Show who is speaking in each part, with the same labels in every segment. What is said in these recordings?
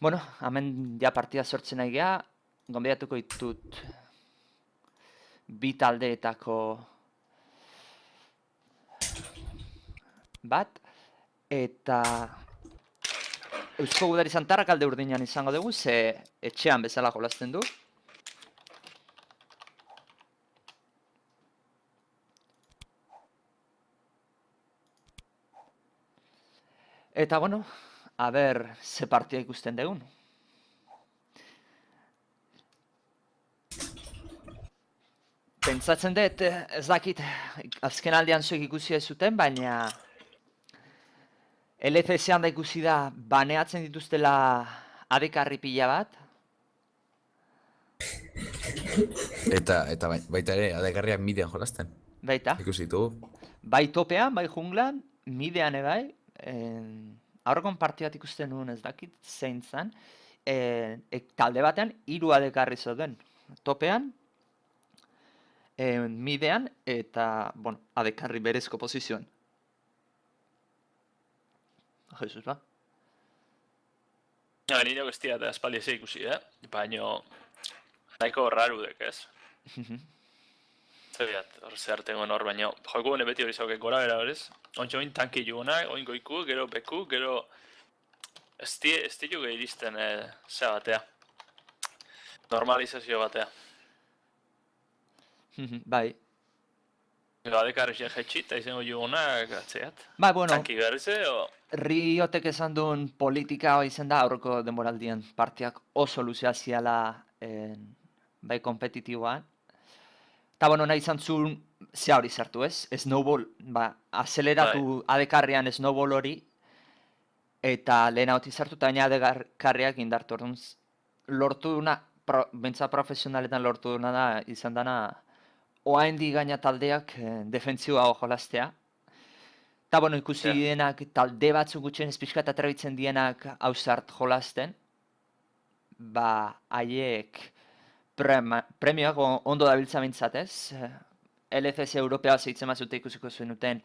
Speaker 1: bueno, hemen ja partida sortzen nahi geha, gonbidatuko ditut bi taldeetako bat, eta Eusko Gudari Santarrak alde urdinan izango dugu, ze etxean bezala jolazten du. Eta, bueno, a ber, ze partia ikusten dugun. Pentsatzen dut, ez dakit, azken aldean zuek ikusi ez zuten, baina LCS-an da ikusi da, baneatzen dituztela adekarri pila bat.
Speaker 2: Eta, eta bai- baita ere, adegarriak midean jolazten.
Speaker 1: Baita,
Speaker 2: Ikusi ditugu.
Speaker 1: bai topean, bai junglan, midean ebai, en, aurrekon partia bat ikusten nuen ez dakit, zein zan, en, ek, talde batean, hiru adekarri zoden. Topean, en, midean, eta, bueno, adekarri berezko posizioan. Jesus, ba?
Speaker 3: Ja, nire guztia eta espaldi ez ikusi, eh? Baina, nahiko raru dek, ez? Zebiat, hor zehartengo hor, baina joko beti hori zauke gora bera horrez. Ontsa oin tanki jugunak, oin goiku, gero beku, gero... Ez di, juge iristen, eh, zea batea. Normalizazio batea.
Speaker 1: bai.
Speaker 3: Gero adekarri zen jetxi eta izango jugunak atzeat.
Speaker 1: Bai, bueno,
Speaker 3: Tanki behar ze, o...
Speaker 1: Riotek esan duen politika izan da aurreko denboraldian partiak oso luzea ziala en, bai kompetitiboan. Eta bueno, nahi izan zuen zea hori zartu ez, snowball, ba, azeleratu adekarrian snowball hori, eta lehen hau zartu, eta baina adekarriak indartu. Orduan, lortu duna, pro, bentsa profesionaletan lortu duna da, izan dana, oaindi gaina taldeak eh, defentzioa jolaztea, Eta, bueno, ikusi
Speaker 3: Ja.
Speaker 1: dienak talde batzuk gutxien ez pixka eta atrebitzen dienak hausart jolasten, ba, haiek prema, premioak o- ondo dabiltza bintzat LCS Europea zeitzen mazute ikusiko zenuten,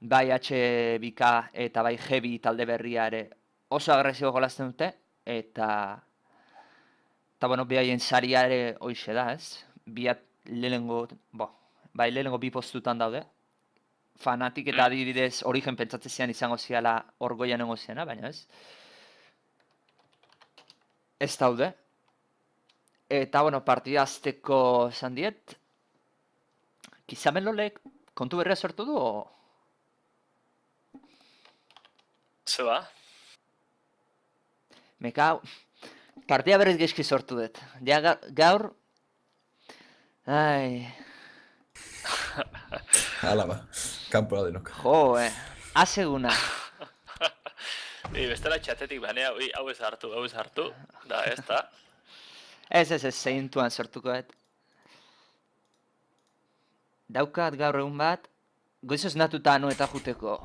Speaker 1: bai HBK eta bai Heavy talde berria ere oso agresibo jolasten dute, eta, eta bueno, behaien saria ere hoixe da ez. Biat lehenengo, bo, bai lehenengo bi postutan daude, fanatik eta
Speaker 3: Mm.
Speaker 1: adibidez origen pentsatzen zian izango ziala orgoian nengo ziana, baina ez. Ez daude. Eta, bueno, partida azteko esan diet. Kizamelolek kontu berria sortu du, o?
Speaker 3: Ze ba?
Speaker 1: Meka, partida berriz geski sortu dut. Ja, ga- gaur... Ai,
Speaker 2: Hala ba, kanpora denok.
Speaker 1: jo, eh. Aseguna.
Speaker 3: Ei, bestela txatetik banea, ui, hau ez hartu, hau ez hartu. Da, ez da.
Speaker 1: Ez, ez, ez, zeintuan sortuko dut. Daukat gaur egun bat, goizoz natuta anu eta juteko.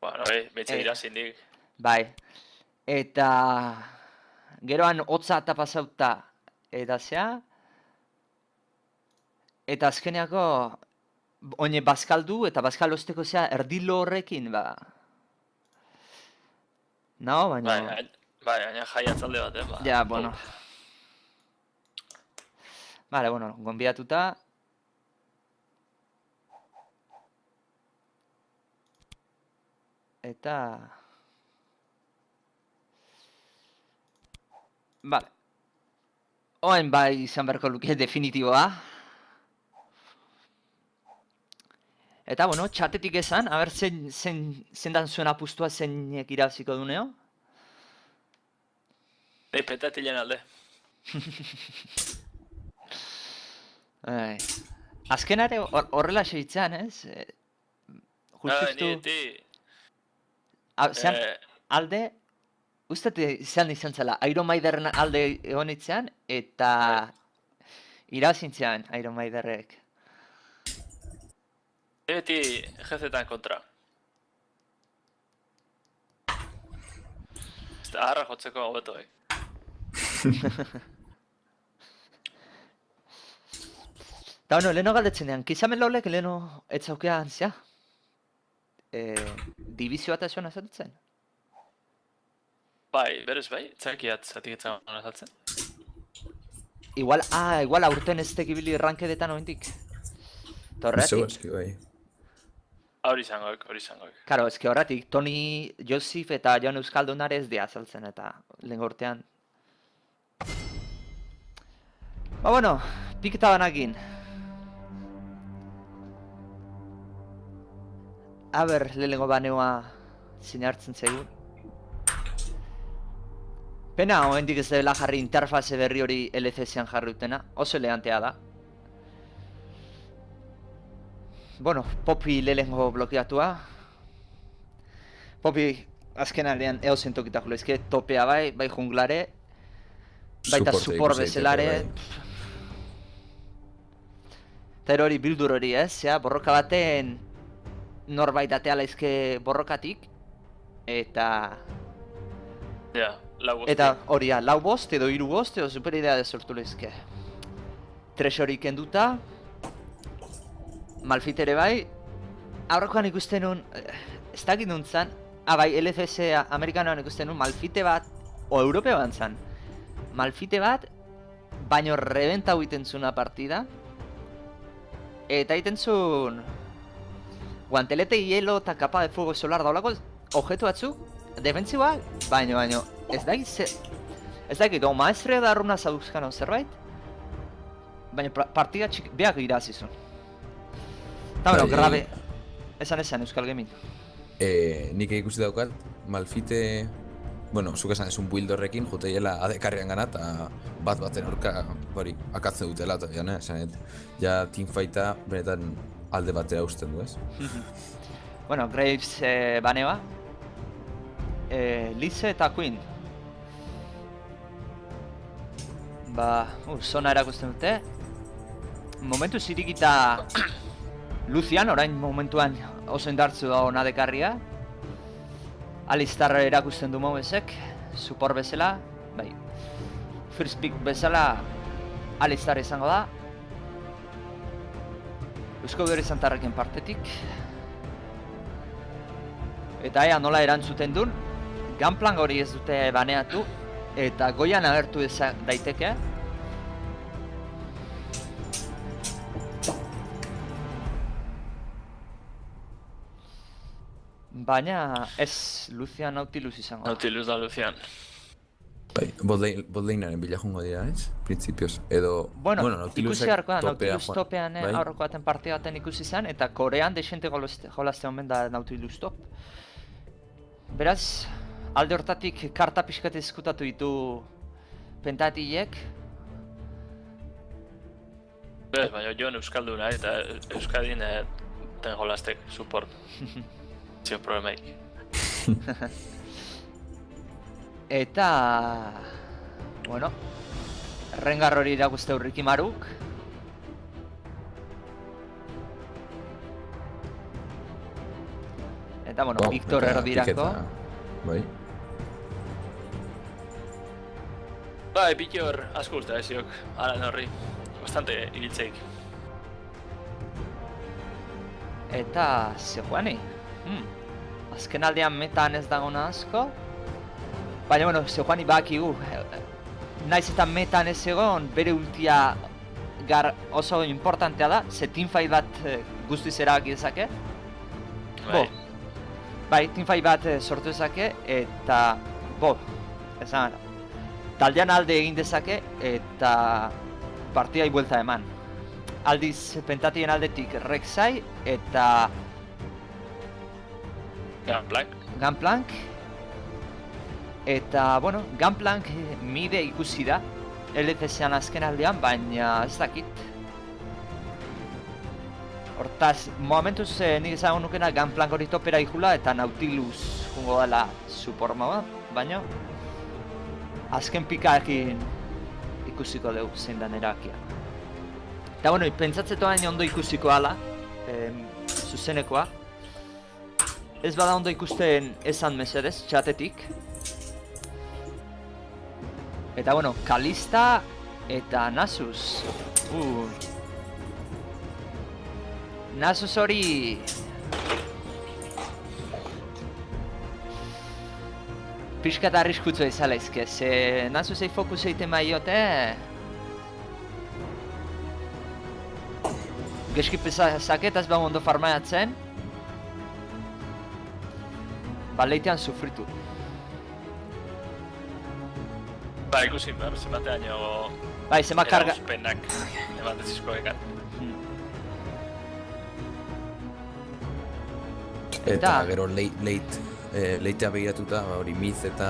Speaker 3: Bueno, ei, betxe
Speaker 1: Eh.
Speaker 3: irazindik.
Speaker 1: Bai. Eta geroan hotza eta pasauta eta zea. Eta azkeneako oine bazkaldu eta bazkal osteko zea erdilo horrekin, ba. No, baina...
Speaker 3: Bai, bai, baina jai atzalde bat, eh, ba.
Speaker 1: Ja, bueno. Vale, bueno, gonbiatuta. Eta... Vale. Oain bai izan beharko luke definitiboa. Eta, bueno, txatetik esan, haber zen, zen, zendan zuen apustua zeinek irabaziko duneo.
Speaker 3: Ei, petatilen alde.
Speaker 1: Ai. Azkenare hor- horrela seitzean, ez? Eh,
Speaker 3: Ah,
Speaker 1: Hau, zean,
Speaker 3: eh,
Speaker 1: alde, uste izan izan zela, Iron Maideren alde egon itzean, eta irabazintzean Iron Maiderrek.
Speaker 3: beti jezetan kontra. Da, harra jotzeko hobeto, eh.
Speaker 1: Eta bueno, leheno galdetzen dean, kizamen laulek leheno etzaukean zea? E, divizio bat esuan azatzen?
Speaker 3: Bai, berez bai, txakiat zatik etzan azaltzen.
Speaker 1: Igual, ah, igual aurten ez tekibili rankedetan oindik.
Speaker 2: Zeu
Speaker 1: Torretik.
Speaker 2: eski, bai.
Speaker 3: Hori izangoek, hori izangoek.
Speaker 1: Karo, eski horretik, Toni Josif eta Jon Euskaldunare ez dia azaltzen eta lehen urtean. Ba, bueno, piketa banakin. Aber, lehenengo baneoa sinartzen zaigun. Pena, oraindik ez dela jarri interfaze berri hori LCS-an jarri dutena, oso elegantea da. Bueno, Poppy lehenengo blokeatua. Poppy azken aldean eo zentokitako lezke, topea bai, bai junglare, baita bezalare.
Speaker 2: daiteke, bai.
Speaker 1: Eta hori bildur hori ez, ja, borroka baten norbait atea laizke borrokatik, eta
Speaker 3: Ja, lau bosti.
Speaker 1: Eta hori da, lau bost edo hiru bost edo super idea de sortu lezke. Tresorik kenduta, Malfit ere bai, aurrekoan ikusten nun, ez dakit nuntzan, ah bai, LCS Amerikanoan ikusten nun, Malfite bat, o European zan, Malfite bat, baino rebenta egiten zuna partida, eta egiten zuen, guantelete hielo eta kapa de fuego solar daulako objektu batzuk, defensiboak, baino, baino, ez dakit ze... Ez dakit, o maestrea da arruna zauzkano zerbait, baina partida txik, beak irazizun. Eta bueno,
Speaker 2: Bai,
Speaker 1: grabe, esan esan Euskal Gaming.
Speaker 2: Eh, nik ikusi daukat, Malfite, bueno, zuk esan esun build horrekin, jute hiela adekarrian gana, eta bat baten aurka, hori, akatze dutela, eta jana, esan, et, ja teamfighta benetan alde batera usten du, ez?
Speaker 1: bueno, Graves eh, baneba, eh, Lise eta Queen. Ba, uh, zona erakusten dute. Momentu zirikita Lucian, orain momentuan oso indartzu da ona dekarria. Alistar erakusten du Mobesek, support bezala, bai. First pick bezala Alistar izango da. Eusko Gero Santarrekin partetik. Eta ea nola erantzuten duen, Gunplan hori ez dute baneatu, eta goian agertu eza daiteke. Baina ez Lucian Nautilus izango.
Speaker 3: Nautilus da Lucian.
Speaker 2: Bai, botlanearen bila jungo dira, ez? Printzipioz, edo...
Speaker 1: Bueno, ikusi
Speaker 2: Nautilusek
Speaker 1: beharko da, Nautilus
Speaker 2: joan-
Speaker 1: topean eh,
Speaker 2: bai?
Speaker 1: aurreko baten parte baten ikusi zen, eta Korean desente jolazte, omen da Nautilus top. Beraz, alde hortatik karta pixkat ezkutatu ditu pentatilek,
Speaker 3: Bez, baina Jon Euskalduna eta Euskadin eh, ten jolaztek support. Zio problemaik.
Speaker 1: eta... Bueno, Rengar hori irakuste Urriki Maruk. Eta, bueno,
Speaker 2: Wow,
Speaker 1: Victor
Speaker 2: eta
Speaker 1: erdirako.
Speaker 2: Bai.
Speaker 3: Bai, Pitor asko usta eziok, alan horri. Bastante ibiltzeik.
Speaker 1: Eta Sejuani. Hmm. Azken aldean metan ez dagona asko. Baina, bueno, Sejuani bakigu. eh, Naiz eta metan ez egon, bere ultia gar oso importantea da, ze teamfight bat eh, guztiz erabaki dezake. Bo,
Speaker 3: Bai.
Speaker 1: bai, teamfight bat eh, sortu dezake, eta, bo, esan, taldean alde egin dezake, eta partidai buelta eman. Aldiz, pentatien aldetik Rek'Sai eta
Speaker 3: Black.
Speaker 1: Gunplank. Eta, bueno, Gunplank eh, mide ikusi da, LCS-an azken aldean, baina ez dakit. Hortaz, momentuz eh, nik ezagun nukena Gunplank hori topera ikula eta Nautilus jungo dela support moda, baina azken pikaekin ikusiko dugu zein den erabakia. Eta bueno, pentsatzeko hain ondo ikusiko ala, em, zuzenekoa. Ez bada ondo ikusten esan mesedez, txatetik. Eta bueno, Kalista eta Nasus. Uh. Nasus hori... pixka eta arriskutzu izala izke, ze nazu zei fokus egiten maiote... Geski zaketaz behar ondo farmaiatzen. Ba, leitean sufritu.
Speaker 3: Ba, ikusi behar, zenbatean jo...
Speaker 1: Bai, zema karga...
Speaker 3: Erauzpenak eman dezizko ekan.
Speaker 1: Hmm.
Speaker 2: Eta
Speaker 1: Eta-
Speaker 2: gero leit, leit, eh, leitea begiratuta, ba, hori miz eta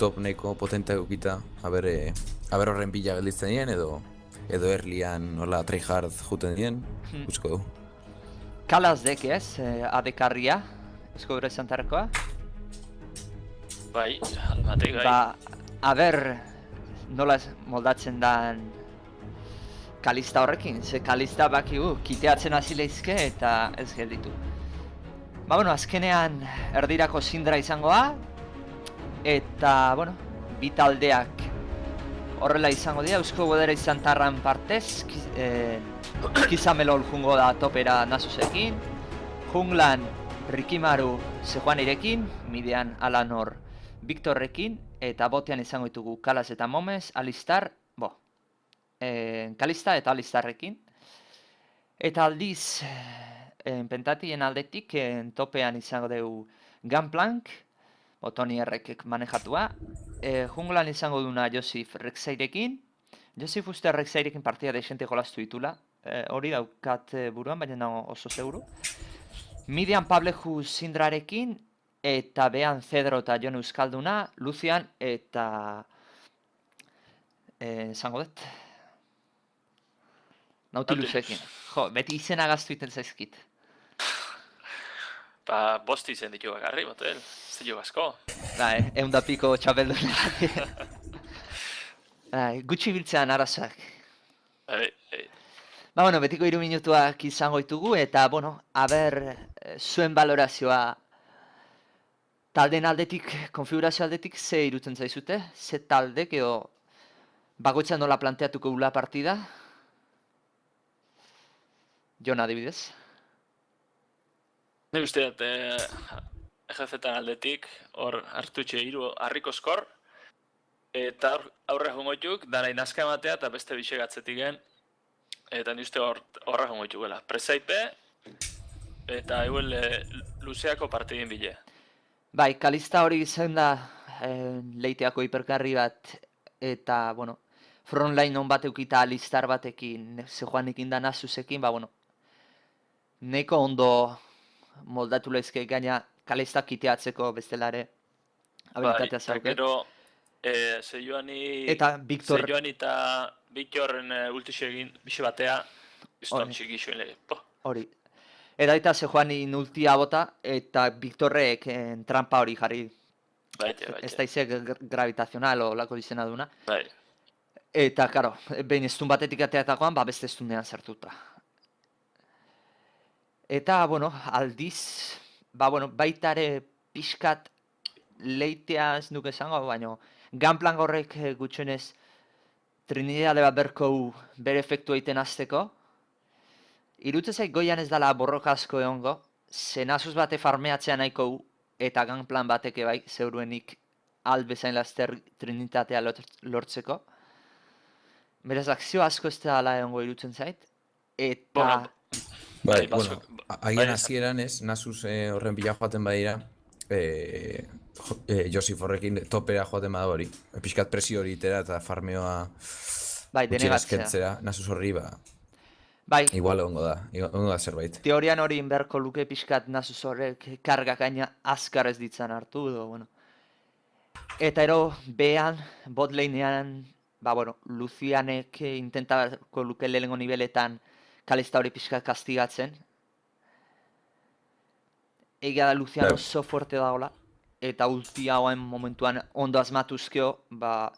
Speaker 2: top nahiko potentea gukita, haber, eh, haber horren bila gelditzen dien, edo edo erlian nola tryhard juten dien,
Speaker 1: Hmm.
Speaker 2: usko du.
Speaker 1: Kalaz dek ez, eh, adekarria, eusko gure zantarkoa.
Speaker 3: Bai, almatik, bai.
Speaker 1: Ba, aber, nola moldatzen dan kalista horrekin, ze kalista bakigu, kiteatzen hasi leizke eta ez gelditu. Ba, bueno, azkenean erdirako zindra izangoa, eta, bueno, bi taldeak horrela izango dira, eusko godera izan tarran partez, kiz, eh, jungo da topera nasusekin, junglan Rikimaru Sejuanirekin, midean Alanor Victorrekin, eta botean izango ditugu Kalas eta Momes, Alistar, bo, eh, Kalista eta Alistarrekin. Eta aldiz, eh, pentatien aldetik, eh, topean izango dugu Gunplank, bo, Tony Errekek manejatua. Eh, junglan izango duna Josif Rexairekin. Josif uste Rexairekin partida desente jolastu ditula. Eh, hori daukat buruan, baina oso seguru. Midian Pableju Sindrarekin, eta behan Cedro eta Jon Euskalduna, Lucian eta... Eh, esango dut? Nautilusekin. Jo, beti izena gaztu iten zaizkit.
Speaker 3: Ba, bost izen ditu bakarri, motel. Ez ditu asko.
Speaker 1: Bai, egun da piko txapeldun Bai, gutxi biltzean arazoak.
Speaker 3: Bai, bai.
Speaker 1: Ba, bueno, betiko hiru minutuak izango ditugu eta, bueno, aber, eh, zuen balorazioa taldeen aldetik, konfigurazio aldetik, ze irutzen zaizute? Ze taldek edo bakoitza nola planteatuko gula partida? Jon adibidez.
Speaker 3: Nik uste dut, eh, aldetik, hor hartutxe hiru harriko skor, eta aurre jongoituk, dara inazka ematea eta beste bixe gatzetik gen, eta ni uste hor, horra jongoituk gela. Presaipe, eta euel eh, luzeako partidin bile.
Speaker 1: Bai, kalista hori izan da eh, leiteako hiperkarri bat eta, bueno, frontline on bat eukita alistar batekin, ze joanekin da nasusekin, ba, bueno, neko ondo moldatu lezke gaina kalista kiteatzeko bestelare habilitatea
Speaker 3: eta
Speaker 1: zauket.
Speaker 3: gero, eh, Seioani...
Speaker 1: Eta Victor-
Speaker 3: Seioani eta Victorren eh, ultixe egin bixe batea,
Speaker 1: Hori.
Speaker 3: txiki lege.
Speaker 1: Hori. Eta ze joanin ultia bota eta Victorrek eh, trampa hori jarri.
Speaker 3: baite, baite.
Speaker 1: Ez da izek gr- gravitazional o lako izena duna.
Speaker 3: Bai.
Speaker 1: Eta, karo, behin estun batetik ateatakoan, ba beste estunean sartuta. Eta, bueno, aldiz, ba, bueno, baita ere pixkat leitea ez nuke esango, baino, ganplan horrek eh, gutxenez Trinidade bat berko bere efektu egiten hasteko. Irutze zait goian ez dala borroka asko egongo, zenazuz bate farmeatzea nahiko hu, eta ganplan bateke bai, zeuruenik albezain laster Trinitatea lortzeko. Beraz, akzio asko ez dela egongo irutzen zait. Eta...
Speaker 2: Bai,
Speaker 3: Bai,
Speaker 2: bueno, agian
Speaker 3: bai,
Speaker 2: hasieran ez, Nasus eh, horren bila joaten badira, eh, jo, eh, Josif horrekin topera joaten bada hori. Piskat presio hori itera eta farmeoa
Speaker 1: bai, denegatzea.
Speaker 2: eskertzea, Nasus horri, ba,
Speaker 1: Bai,
Speaker 2: igual egongo da, egongo da zerbait.
Speaker 1: teorian hori inberko luke pixkat nasuz horrek karga gaina azkar ez ditzan hartu, edo, bueno. Eta ero, behan, bot lanean, ba, bueno, Lucianek intentako luke lehengo niveletan kalista hori pixkat kastigatzen. Egia da Lucian oso fuerte dagoela, eta ulti hauen momentuan ondo asmatuzkeo, ba,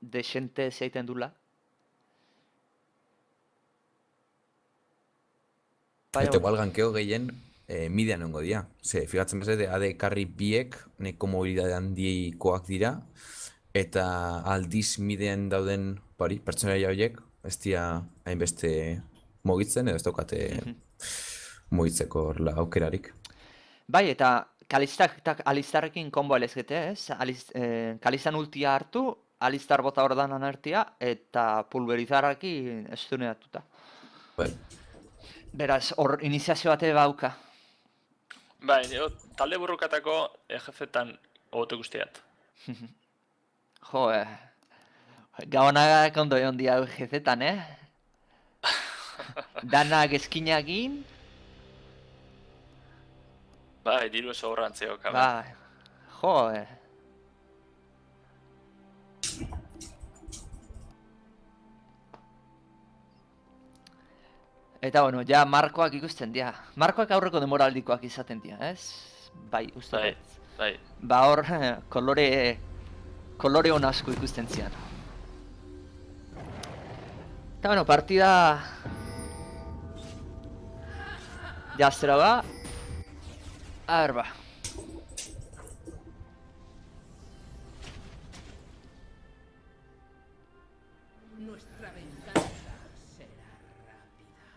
Speaker 1: desente zeiten dula.
Speaker 2: Eta igual gankeo gehien eh, midean egongo dira. Ze, figatzen bezala, AD karri biek neko mobilidade handikoak dira, eta aldiz midean dauden bari, pertsonaia horiek, ez dira hainbeste mugitzen, edo ez daukate
Speaker 1: Mhm.
Speaker 2: mugitzeko horrela aukerarik.
Speaker 1: Bai, eta Kalistak eta Alistarrekin konbo elezkete, ez? Aliz, eh, Kalistan ultia hartu, Alistar bota ordanan artia, eta pulverizarrakin estuneatuta.
Speaker 2: Bai.
Speaker 1: Beraz, hor iniziazio bate bauka.
Speaker 3: Bai, jo, talde burrukatako EGF-tan hobeto guztiat.
Speaker 1: Jo, eh. Gabonagak ondo egon dia jezetan, eh? Danak eskinagin,
Speaker 3: Bai, diru ez horrantzeok.
Speaker 1: ba, jo, eh. Eta bueno, ja markoak ikusten dira. Markoak aurreko demoraldikoak izaten dira, ez? Bai, uste
Speaker 3: Bai, bai.
Speaker 1: Ba hor, kolore, kolore on asko ikusten zian. Eta bueno, partida... Jaztera ba. A ver, ba.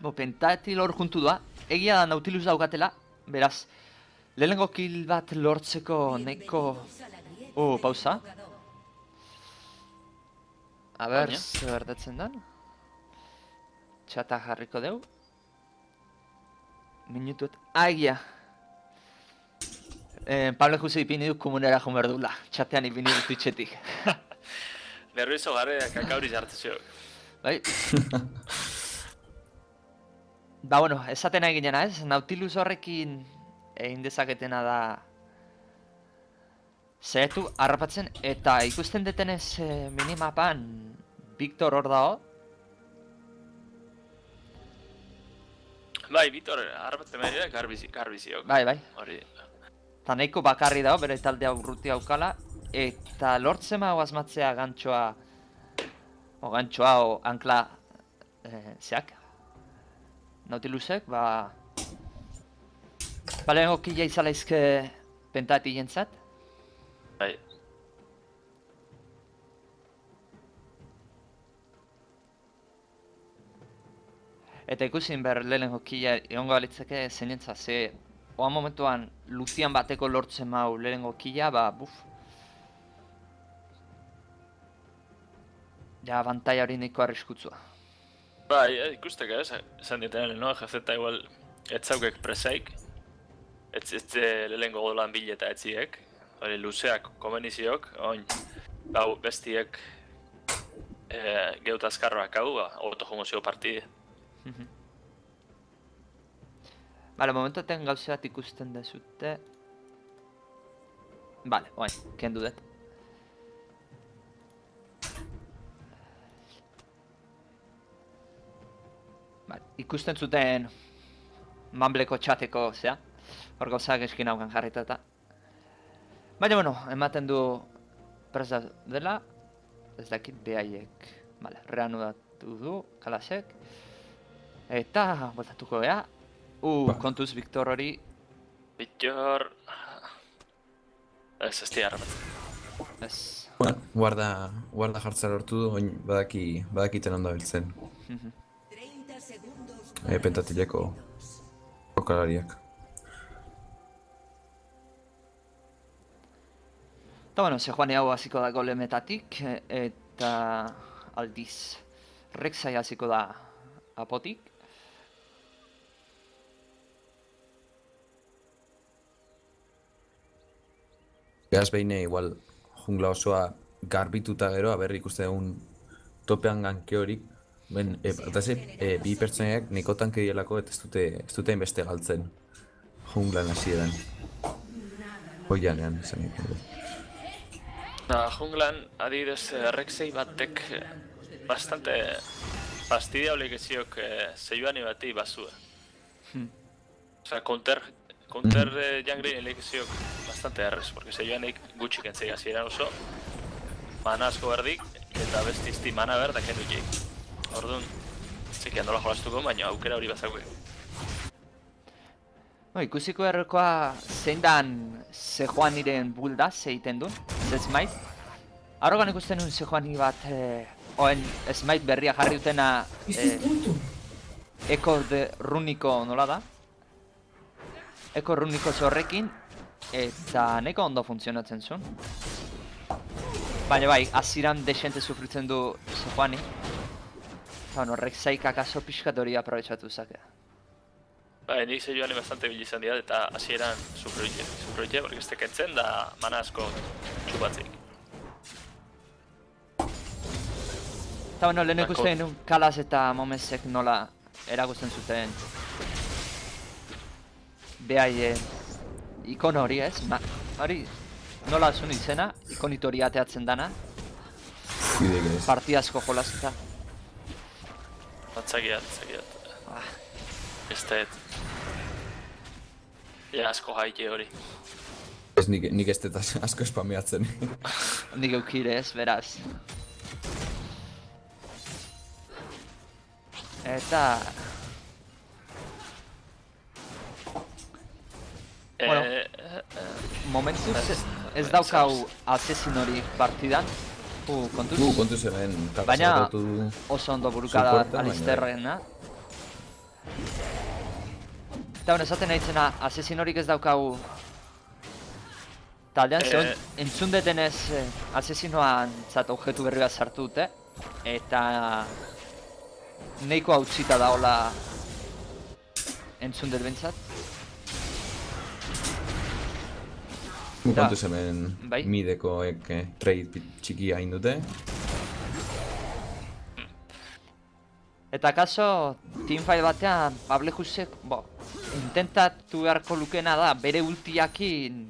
Speaker 1: Bo, pentatil hor juntu doa. Egia da Nautilus daukatela, beraz. Lehenengo kill bat lortzeko neko... Uh, pausa. A ber, zer gertatzen den. Txata jarriko deu. Minutuet... Agia! Eh, Pablo Jose ipini du komunera joan behar duela. Txatean ipini du Twitchetik.
Speaker 3: Nervioso garre kakauri jartu.
Speaker 1: Bai? ba, bueno, esaten nahi ginena ez, Nautilus horrekin egin dezaketena da Zaitu harrapatzen eta ikusten detenez eh, minimapan Victor hor dago.
Speaker 3: Bai, Vitor, harbatzen behar garbizi, garbiziok.
Speaker 1: Bai, bai,
Speaker 3: Hori,
Speaker 1: eta nahiko bakarri dago bere taldea urruti aukala Eta lortzen mago asmatzea gantxoa O gantxoa o ankla eh, zeak Nautilusek, ba Ba lehenko kila izala izke pentati jentzat
Speaker 3: bai.
Speaker 1: Eta ikusin behar lehenengo kila egongo balitzake zeinentza, ze oan momentuan Lucian bateko lortzen mau lehenengo kila, ba, buf. Ja, bantaia hori nahiko arriskutsua.
Speaker 3: Bai, eh, ikusteke ez, esan ditenen, no? GZ igual, ez zaukek presaik. Ez ez eh, lehengo godolan bileta etziek. Hori, luzeak komeniziok, oin, bau, bestiek eh, geut azkarroak hau, ba, hobeto jongo zio partide.
Speaker 1: Bale, momentoten gauze bat ikusten dezute. Bale, oain, kendu dut. Bale, ikusten zuten Mambleko txateko, zea. Hor gauzak eskin haukan jarritata. Baina, bueno, ematen du presa dela. Ez dakit behaiek. Bale, reanudatu du, kalasek. Eta, botatuko gea. Uh,
Speaker 2: Ba.
Speaker 1: kontuz Victor hori.
Speaker 3: Bitor... Ez, ez dira harbatzen.
Speaker 1: Ez.
Speaker 2: Bueno, guarda, guarda jartzea lortu du, oin badaki, badakiten ondo biltzen. E, pentatileko jokalariak.
Speaker 1: Eta bueno, Sejuani hau hasiko da golemetatik, eta aldiz Rexai hasiko da apotik.
Speaker 2: Beaz behine igual jungla osoa garbituta gero, aber ikuste dugun topean ganke horik. Ben, e, batez ere, e, bi pertsonaiak niko tanke dielako eta ez dute, ez dute beste galtzen junglan hasieran. Oianean, esan nahi nuke.
Speaker 3: Na, junglan, adibidez, eh, Rexei batek eh, bastante fastidiable geziok eh, zeioani bati bazue. Osea, counter, counter eh, jungle elegiziok bastante errez, porque zeioanik gutxik entzei hasieran oso, mana asko berdik, eta beste izti mana ber da kendu jik. Orduan, txiki handola jolastuko, baina aukera hori bazauke.
Speaker 1: No, ikusiko errekoa zein dan Sejuaniren bulda zeiten duen, ze smite. Arrogan ikusten nuen Sejuani bat, eh, oen smite berria jarri dutena eh, Eko de Runiko nola da? Eko Runiko zorrekin, eta neko ondo funtzionatzen zuen. Baina bai, aziran desente sufritzen du Sejuani. Eta bueno, Rek'Saik akaso pixkat hori aprobetsatu zake.
Speaker 3: Bai, nik ze joan bastante bil izan dira eta hasieran sufroite, sufroite, porque este kentzen da mana asko txupatzik.
Speaker 1: Eta bueno, lehen ikusten nun Kalas eta Momesek nola erakusten zuten behaien ikon hori ez, ma, hori nola zuen izena, ikonito hori ateatzen dana,
Speaker 2: ez.
Speaker 1: partiazko jolazeta.
Speaker 3: Batzakiat, batzakiat.
Speaker 1: Ah,
Speaker 3: Ez da, Ja, asko haike hori.
Speaker 2: Ez nik, nik ez dut as- asko espameatzen.
Speaker 1: nik eukire ez, beraz. Eta, Bueno.
Speaker 3: Eh, eh,
Speaker 1: momentuz
Speaker 3: Ez-
Speaker 1: ez, ez
Speaker 3: ez-
Speaker 1: daukau asesin hori partidan. Uh, kontuz,
Speaker 2: Du, kontu zeben,
Speaker 1: Baina- oso ondo burukada Alisterrena. Eta hon, esaten nahi zena, asesin horik ez daukagu taldean, zehon,
Speaker 3: Eh.
Speaker 1: entzun detenez eh, asesinoan zat objektu berri bat sartu dute, eta neiko hautsita daola entzun dut bentsat.
Speaker 2: Kontu zeben,
Speaker 1: Bai.
Speaker 2: midekoek eh, trade txikia hain dute.
Speaker 1: Eta kaso, teamfight batean, Pablejusek, bo, intentatu beharko lukena da, bere ultiakin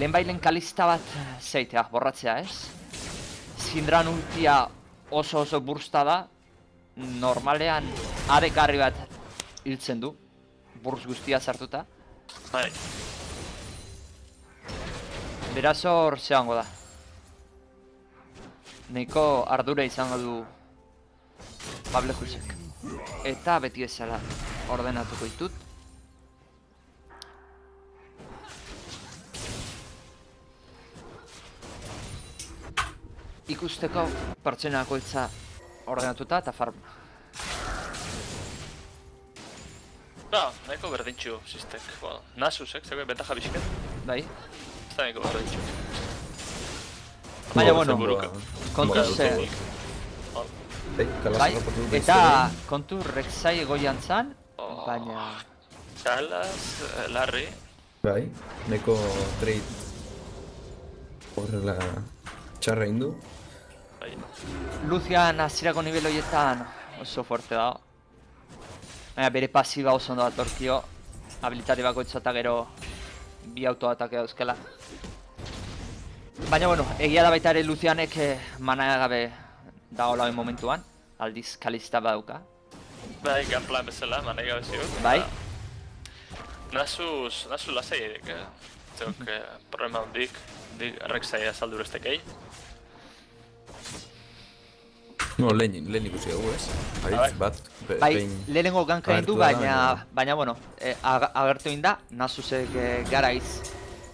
Speaker 1: lehenbailen kalista bat zeitea, borratzea ez? Zindran ultia oso oso bursta da, normalean adekarri bat hiltzen du, buruz guztia sartuta.
Speaker 3: bai,
Speaker 1: Beraz hor zehango da. Neiko ardura izango du Pable Jusek. Eta beti ezala ordenatuko ditut. Ikusteko pertsenako itza ordenatuta eta farm.
Speaker 3: Ba, nahiko berdintxu sistek. Bueno, Nasusek, zegoen bentaja bizket,
Speaker 1: Bai?
Speaker 3: Ez da nahiko berdintxu.
Speaker 1: Baina,
Speaker 2: Bo,
Speaker 1: bueno,
Speaker 3: buruka.
Speaker 1: kontuz,
Speaker 2: Bo,
Speaker 1: eh,
Speaker 2: Bai, kalas
Speaker 1: Bai,
Speaker 2: harrapatu du
Speaker 1: eta
Speaker 2: beste
Speaker 1: kontu Rek'Sai egoian zan,
Speaker 3: Oh.
Speaker 1: baina...
Speaker 3: Kalas, eh, Larry,
Speaker 2: hori. Bai, neko trade horrela txarra indu.
Speaker 3: bai,
Speaker 1: Lucian hasierako nivel horietan oso fuerte da. Baina bere pasiba oso ondo datorkio. Habilitate bakoitza eta gero bi autoatake dauzkela. Baina bueno, egia da baita ere Lucianek eh, mana gabe dagoela hain momentuan. Aldiz kalista badauka.
Speaker 3: bai, gunplan bezala, manai gabe ziur.
Speaker 1: Bai.
Speaker 3: Nasus, nasus lasai edek, eh? Zeok, eh, problema hondik, dik errekzai azaldu estekei.
Speaker 2: No, lehen, lehen ikusi dugu, ez?
Speaker 3: Bai.
Speaker 2: Haitz bat, be,
Speaker 1: Bai,
Speaker 2: behin...
Speaker 1: lehenengo ganka du, baina,
Speaker 2: baina-
Speaker 1: bueno, eh, ag- agertu egin da, Nasusek eh, garaiz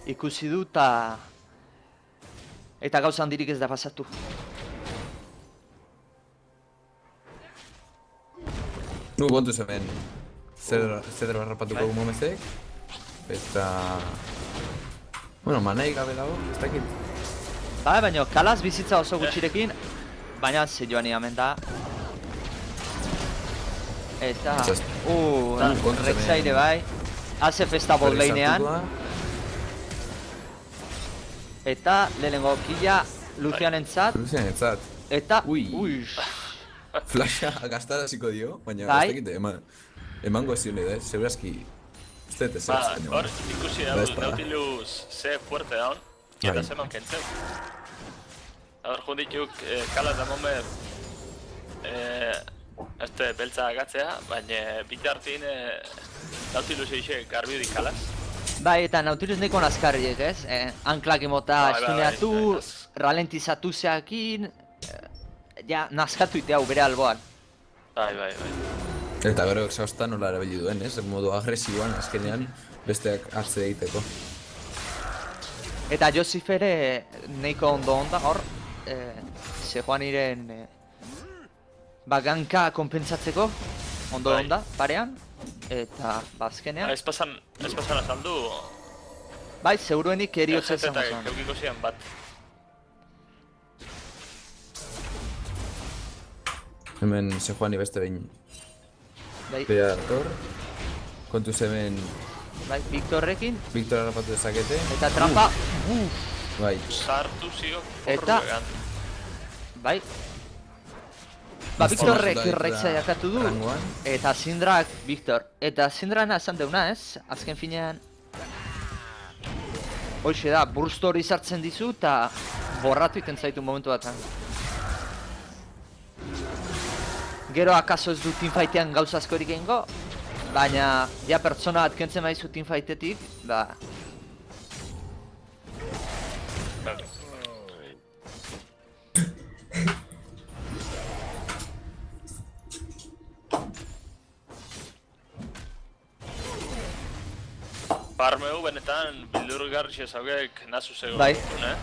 Speaker 1: ikusi du eta eta gauza handirik ez da pasatu.
Speaker 2: Nu, kontu zemen, zer, zer harrapatuko
Speaker 1: Bai.
Speaker 2: dugu momezek, eta... Bueno, manai gabe dago, ez dakit.
Speaker 1: Bai, baina kalaz bizitza oso gutxirekin, baina ze joan hemen da. Uh,
Speaker 3: Da,
Speaker 1: Rek'Saire
Speaker 2: hemen.
Speaker 1: bai, haze festa
Speaker 2: da.
Speaker 1: eta lehenengo killa Lucianentzat,
Speaker 2: Lucian etzat,
Speaker 1: eta,
Speaker 2: Ui.
Speaker 1: ui,
Speaker 2: flasha gastaraziko dio, baina
Speaker 1: Bai.
Speaker 2: ez dakit, eman, emango ez zion da, segurazki, ez dut ez
Speaker 3: Ba, hor, ikusi
Speaker 2: Da espada.
Speaker 3: Nautilus ze fuerte daun, eta
Speaker 2: Bai.
Speaker 3: zeman kentzen. Hor, jundituk, eh, kala da momen, eh, este beltza agatzea, baina bitartin eh, Nautilus eixe garbi dik kalaz.
Speaker 1: Bai, eta Nautilus neko nazkarriek, ez? Eh, anklak emota
Speaker 3: Bai, bai,
Speaker 1: estuneatu,
Speaker 3: bai, bai.
Speaker 1: ralentizatu zeakin, eh, ja, nazkatu ite hau bere alboan.
Speaker 3: Bai, bai, bai.
Speaker 2: Eta gero exhausta nola erabili duen, ez? Modu agresiboan, azkenean, besteak hartze egiteko.
Speaker 1: Eta Josif ere nahiko ondo onda hor, eh, Sejuaniren eh, baganka konpentsatzeko, ondo
Speaker 3: Bai.
Speaker 1: onda, parean, eta bazkenean.
Speaker 3: Ez pasan, ez pasan azaldu,
Speaker 1: Bai, seguruenik eriotza izango
Speaker 3: eta
Speaker 1: zen.
Speaker 3: keukiko zian bat.
Speaker 2: Hemen se joani beste behin.
Speaker 1: Bai,
Speaker 2: Bea dator. Kontuz hemen
Speaker 1: bai, Victorrekin,
Speaker 2: Victor harrapatu dezakete.
Speaker 1: eta trampa,
Speaker 2: Bai,
Speaker 3: Sartu zio
Speaker 1: Eta- bai. Ba, Victorrek Rexa jakatu du,
Speaker 2: rangoan.
Speaker 1: eta Sindrak Victor. Eta Sindrana esan deuna ez, azken finean... Hoxe da, burst hori sartzen dizu eta borratu iten zaitu momentu batan. Gero akaso ez du teamfightean gauza askorik egingo, baina ja pertsona bat kentzen maizu teamfighthetik, ba,
Speaker 3: benetan bildurgarri ezaugek nazu zego.
Speaker 1: Bai.
Speaker 3: Ne?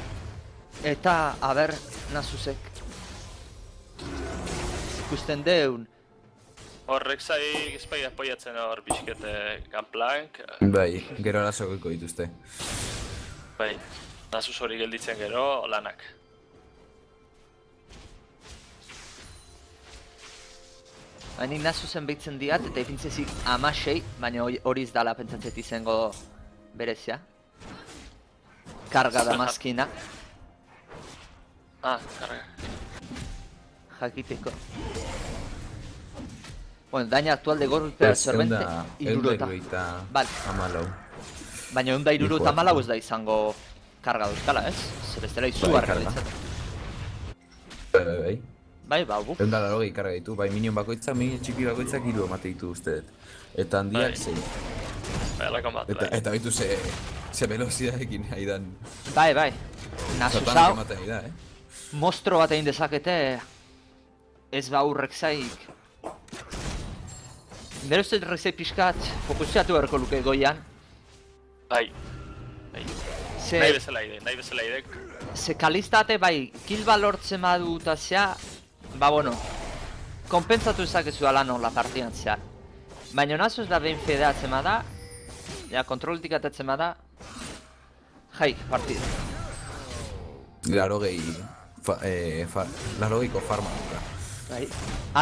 Speaker 1: Eta, aber, nazuzek. Ikusten deun,
Speaker 3: Horrek zai ezpai apoiatzen hor pixkete ganplank.
Speaker 2: bai, gero arazokiko dituzte.
Speaker 3: Bai, nazus hori gelditzen gero lanak.
Speaker 1: Hain nazuzen behitzen diat, eta ipintzezik amasei, baina hori- hori ez dala pentsatzet izango berezia. Karga da mazkina,
Speaker 3: Ah, karga.
Speaker 1: jakiteko. Bueno, daña actual de golpe absorbente, irurota. Vale.
Speaker 2: Amalau.
Speaker 1: Baina egun da irurota
Speaker 2: Hijo,
Speaker 1: malau ez da izango karga dauzkala, ez? Zer barra
Speaker 2: karga.
Speaker 1: ditzat.
Speaker 2: Bai, bai, bai.
Speaker 1: Bai, ba, buf.
Speaker 2: Egun da laro karga ditu, bai minion bakoitza, minion txiki bakoitzak hiru emate ditu uste dut. Eta handiak
Speaker 3: Bai.
Speaker 2: sei. Eta,
Speaker 3: bai.
Speaker 2: eta bitu ze, ze velozidadekin nahi dan.
Speaker 1: Bai, bai. Nasus
Speaker 2: Satanak
Speaker 1: hau,
Speaker 2: ematen nahi da, eh?
Speaker 1: mostro bat egin dezakete ez ba hurrek zaik. Nero uste rekzai pixkat fokusiatu beharko luke goian.
Speaker 3: Bai. Bai.
Speaker 1: Ze,
Speaker 3: Nahi bezala ide, nahi bezala idek.
Speaker 1: ze kalistate bai, kilba lortzen badu eta zea, ba bueno, konpentsatu ezakezu ala nola partidan zehar. Baina nazuz da behin fedeatzen bada, ja, kontrolitik atatzen bada, jai, partida.
Speaker 2: Laro gehi, fa, eh, fa, laro gehiko farma duka.
Speaker 1: Bai.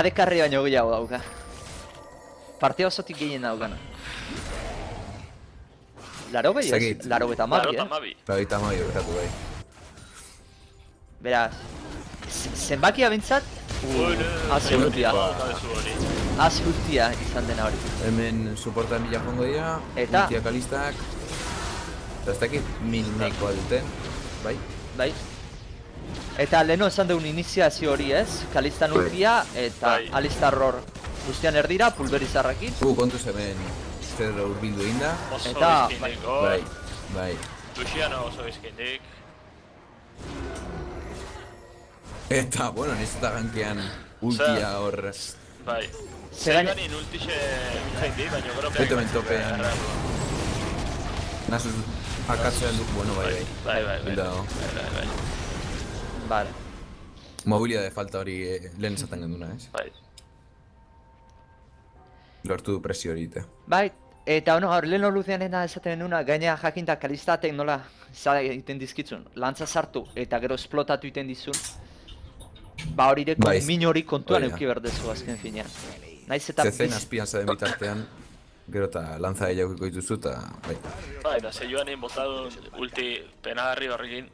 Speaker 1: Adekarri baino gehiago dauka. Partida osotik gehien daukana. Laro gehi ez? Laro eta
Speaker 3: Laro eta
Speaker 1: eh?
Speaker 3: mabi.
Speaker 2: Laro gehita amabi berkatu bai.
Speaker 1: Beraz, zenbakia bintzat,
Speaker 3: Bueno,
Speaker 1: haze urtia. Haze urtia izan dena hori.
Speaker 2: Hemen soporta mila jongo dira,
Speaker 1: Eta?
Speaker 2: ultiak alistak, eta ez dakit mil nahikoa duten, bai?
Speaker 1: Bai. Eta leheno esan deun iniziazio hori ez, Kalistan urtia eta
Speaker 3: Bai.
Speaker 1: Alistar hor guztian erdira, pulverizarrakin.
Speaker 2: Gu kontuz hemen, zerro urbildu inda,
Speaker 3: Oso
Speaker 1: Eta-
Speaker 3: bizkindik,
Speaker 2: bai,
Speaker 3: hor.
Speaker 2: bai.
Speaker 3: Luciano oso bizkindik.
Speaker 2: Eta, bueno, niz eta gankean ultia hor,
Speaker 3: Bai.
Speaker 1: Ze gaina-
Speaker 3: Zerganin ultixe jaindi, baina gero
Speaker 2: Beto hemen topean. nasuz akatzean duk, bueno, bai, bai.
Speaker 3: Bai, bai, bai.
Speaker 2: Hilda dago.
Speaker 3: Bai, bai, bai.
Speaker 1: Vale.
Speaker 2: Mobilidade falta hori eh, lehen esaten genduna, ez?
Speaker 3: Bai.
Speaker 2: Lortu du presio hori eta.
Speaker 1: Bai, eta ono, hor leheno luzeanena esaten nuna, gaina jakinta kalistatek nola zara egiten dizkitzun, lantza sartu eta gero esplotatu egiten dizun, ba hori deko
Speaker 2: Bai,
Speaker 1: min hori kontuan
Speaker 2: hori da.
Speaker 1: euki berdezu azken finean. Naiz eta
Speaker 2: Zezen azpian zaden bitartean, gero eta lantza gehiagoko dituzu eta, bai.
Speaker 3: Bai, eta ze joanin botadun ulti penagarri horrekin,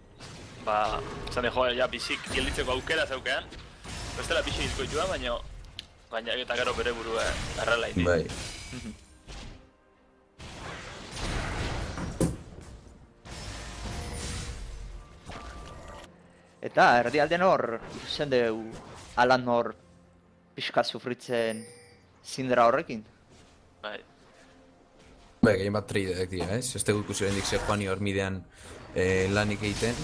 Speaker 3: ba, esan de joa, ja, bizik gelditzeko aukera zeukean, bestela bizi hilko joa, baina, baina eta gero bere burua errela indi.
Speaker 2: Bai.
Speaker 1: Eta erdialden hor, ikusten deu alan hor pixka sufritzen zindera horrekin.
Speaker 3: Bai.
Speaker 2: Bai, gehien bat tradeak dira, ez? Ez dugu ikusi oraindik ze joani hor midean eh, lanik egiten.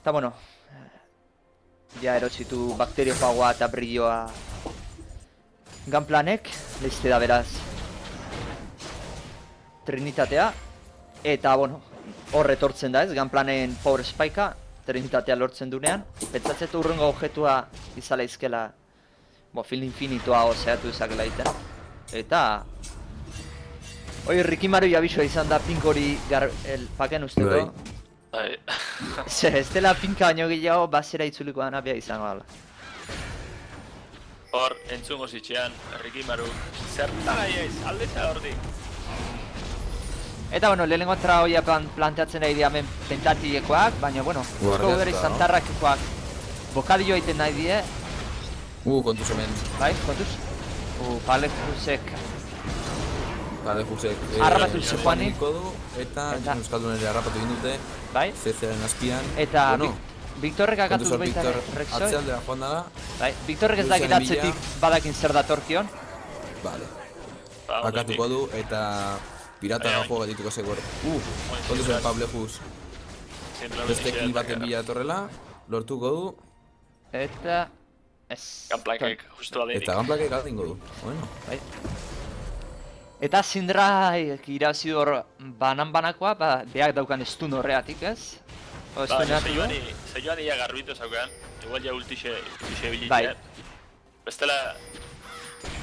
Speaker 1: Eta bueno, ja erotzitu bakteriofagoa eta brilloa Gunplanek, leizte da beraz Trinitatea Eta bueno, hor etortzen da ez, Gunplanen Power Spike'a Trinitatea lortzen dunean Pentsatzet urrengo objetua izala izkela Bo, film infinitoa ozeatu izakela egiten Eta Oi, Rikimaru abisua izan da pink hori gar, el, paken usteko.
Speaker 3: Bai.
Speaker 1: Ze, ez dela pinka baino gehiago, basera itzuliko dana bea izango dela.
Speaker 3: Hor, entzungo zitxean, Rikimaru, zertan aiz, aldeza hordik.
Speaker 1: Eta, bueno, lehenengo entra hoia plan, planteatzen nahi diamen pentatiekoak, baina, bueno,
Speaker 2: Guardia
Speaker 1: usko
Speaker 2: no?
Speaker 1: tarrakekoak bokadillo egiten nahi die,
Speaker 2: Uh, kontuz hemen.
Speaker 1: bai, kontuz? U, Palefusek,
Speaker 2: Bale, Jusek. eh,
Speaker 1: Harrapatu
Speaker 2: eh. Niko du, eta
Speaker 1: Eta-
Speaker 2: Euskaldun ere harrapatu egin dute.
Speaker 1: bai?
Speaker 2: CCaren azpian.
Speaker 1: Eta
Speaker 2: bueno,
Speaker 1: Vic- Victorrek akatuz baita Rexoy.
Speaker 2: atzealdera joan dara.
Speaker 1: Bai, Victorrek ez dakit
Speaker 2: Lucian
Speaker 1: atzetik
Speaker 2: Emilia.
Speaker 1: badakin zer datorkion.
Speaker 2: Vale.
Speaker 3: Ba,
Speaker 2: Akatuko du eta pirata
Speaker 3: Bai,
Speaker 2: da
Speaker 3: bai.
Speaker 2: joa dituko zegor. Uh, kontuz
Speaker 3: bai.
Speaker 2: hemen Pablejus. Beste kill baten bila etorrela, lortuko du,
Speaker 1: Eta... Ez...
Speaker 3: Ganplakek, justu aldenik.
Speaker 2: eta ganplakek aldingo du. Bueno,
Speaker 1: Bai. Eta Sindra irabazi du hor banan-banakoa, ba, beak daukan estun horreatik, ez? O,
Speaker 3: Ba,
Speaker 1: estuneatu du.
Speaker 3: zeioan, zeioan ia garbitu zaukean, igual ja ultixe, ultixe bilitzean.
Speaker 1: Bai.
Speaker 3: Bestela,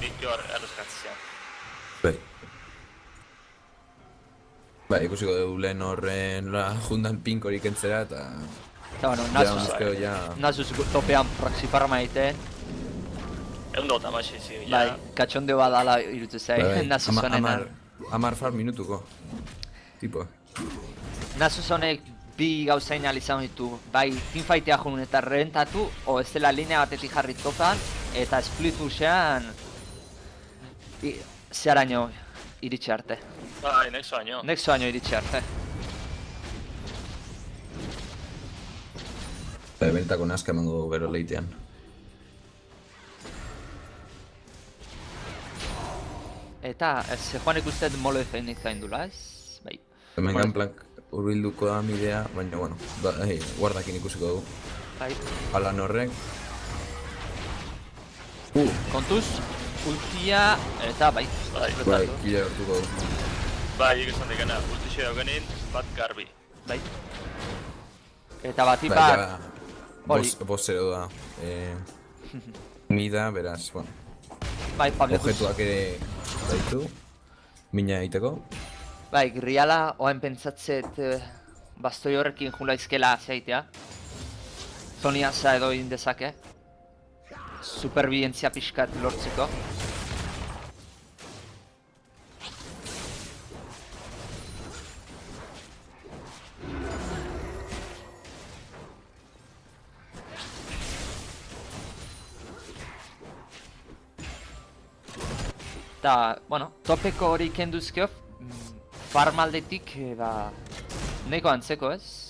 Speaker 3: nik hor errezkatzean.
Speaker 2: bai. Bai, ikusiko dugu lehen horren la jundan pinkorik entzera eta...
Speaker 1: Eta, bueno,
Speaker 2: Ja,
Speaker 1: Nasus,
Speaker 2: uskeo ja...
Speaker 1: Nasus topean proxifarma egiten.
Speaker 3: Egun dut amaxi zi, ja.
Speaker 1: Bai, katxondeo badala irutu zai,
Speaker 2: Bai, bai,
Speaker 1: Nasus
Speaker 2: ama-
Speaker 1: honen.
Speaker 2: Amar, amar far minutuko. Tipo.
Speaker 1: Nasus honek bi gauzain izan ditu, bai teamfightea jun eta rentatu, o ez dela linea batetik jarri topan, eta split pushean zeharaino iritsi arte.
Speaker 3: Bai, nexo baino.
Speaker 1: Nexo baino iritsi arte.
Speaker 2: Bai, benetako nazka emango dugu bero leitean.
Speaker 1: Eta, ze joan ikustet molo defeinik zaindula, ez? Bai.
Speaker 2: Hemen
Speaker 1: Bueno.
Speaker 2: ganplak urbilduko da midea, baina, bueno, ba, hey, guardakin ikusiko dugu.
Speaker 1: Bai.
Speaker 2: Alan horrek. Uh,
Speaker 1: Kontuz, ultia, eta bai.
Speaker 3: Bai,
Speaker 2: bai, kila hartuko du.
Speaker 3: Bai, esan dikena, ultixe daukenin, bat garbi.
Speaker 1: Bai. Eta bati
Speaker 2: Bai,
Speaker 1: bat,
Speaker 2: ja,
Speaker 1: hori.
Speaker 2: bos, bos zero da. Eh, mida, beraz, bueno,
Speaker 1: bai, Pablo
Speaker 2: objetuak ere baitu. Mina egiteko.
Speaker 1: Bai, griala, oain pentsatzet eh, bastoi horrekin jula izkela zeitea. Zoniasa edo egin dezake. Superbientzia pixkat lortzeko. Eta, bueno, topeko hori kenduzkeo, mm, farm aldetik, eh, ba, neko antzeko ez?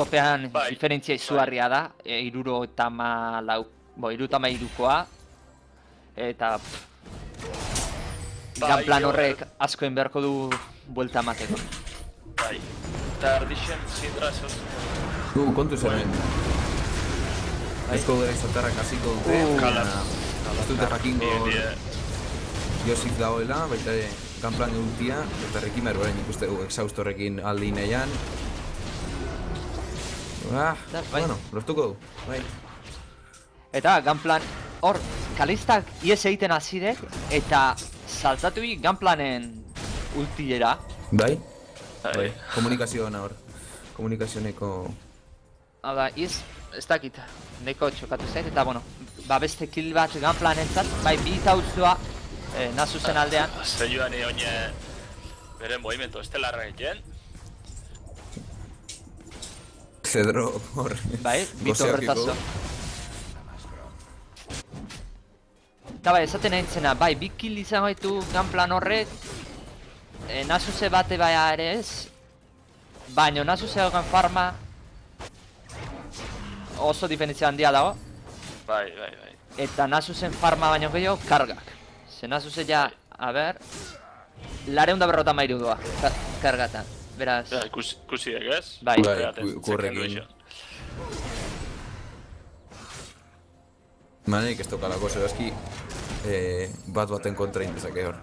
Speaker 1: Topean
Speaker 3: Bai,
Speaker 1: diferentzia izugarria da, e, iruro eta ma lau, bo, iru eta ma irukoa, eta pff,
Speaker 3: Bai, hor-
Speaker 1: horrek askoen beharko du buelta emateko.
Speaker 3: Bai. Eta erdixen, zindra zehuz.
Speaker 2: Uh, kontu zen hemen.
Speaker 1: Bai.
Speaker 2: Ezko gara izatarrak hasiko dute.
Speaker 1: Uh,
Speaker 2: Ez dute jakingo
Speaker 3: Die, die,
Speaker 2: Josip dagoela, baita ere Gunplan ultia, eta Rekimer orain ikuste dugu exhaust horrekin aldi nahian. Ah,
Speaker 1: bai.
Speaker 2: bueno, lortuko du. Bai.
Speaker 1: Eta Gunplan, hor, kalistak ies egiten hazidek, eta saltatu bi Gunplanen ultiera.
Speaker 2: Bai?
Speaker 3: bai.
Speaker 2: Bai. Komunikazio ona hor. Komunikazioneko...
Speaker 1: Hau da, iz, ez dakit, neko txokatu zait, eta bueno, ba beste kill bat Gunplanentzat, bai bi tauzua, eh, Nasusen aldean,
Speaker 3: Zeioan oine bere movimento estelarra egiten.
Speaker 2: Zedro hor.
Speaker 1: bai, bi
Speaker 2: Goseokiko.
Speaker 1: torretazo. Eta bai, esaten nahi zena, bai, bi kill izan baitu Gunplan horrek, eh, Nasuse bate bai ere ez, baina Nasuse daukan farma oso diferentzia handia dago,
Speaker 3: Bai, bai, bai.
Speaker 1: Eta Nasusen farma baino gehiago, kargak. Ze Nasuse ja, a ber, lareunda berrota mairu doa, ka kargatan. Beraz,
Speaker 3: Ja, ikus, ikusi dek ez?
Speaker 1: Bai.
Speaker 2: Bai, kurrekin. Manek ez tokalako zebazki eh, bat baten kontra indezake hor.